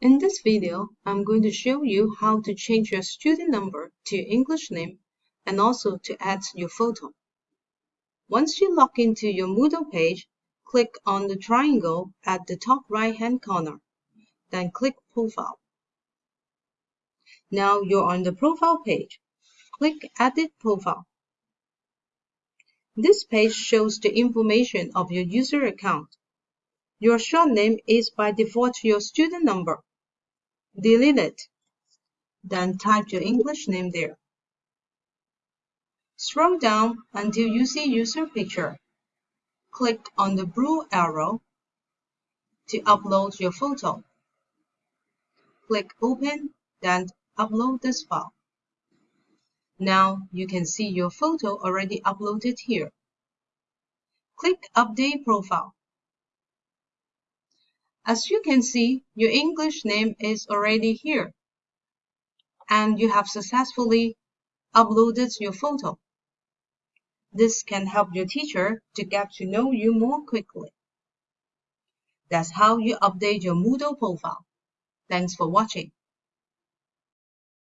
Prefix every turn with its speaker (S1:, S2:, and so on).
S1: In this video, I'm going to show you how to change your student number to your English name and also to add your photo. Once you log into your Moodle page, click on the triangle at the top right hand corner, then click Profile. Now you're on the profile page. Click Edit Profile. This page shows the information of your user account. Your short name is by default your student number. Delete it. Then type your English name there. Scroll down until you see user picture. Click on the blue arrow to upload your photo. Click Open, then upload this file. Now you can see your photo already uploaded here. Click Update Profile. As you can see, your English name is already here. And you have successfully uploaded your photo. This can help your teacher to get to know you more quickly. That's how you update your Moodle profile. Thanks for watching.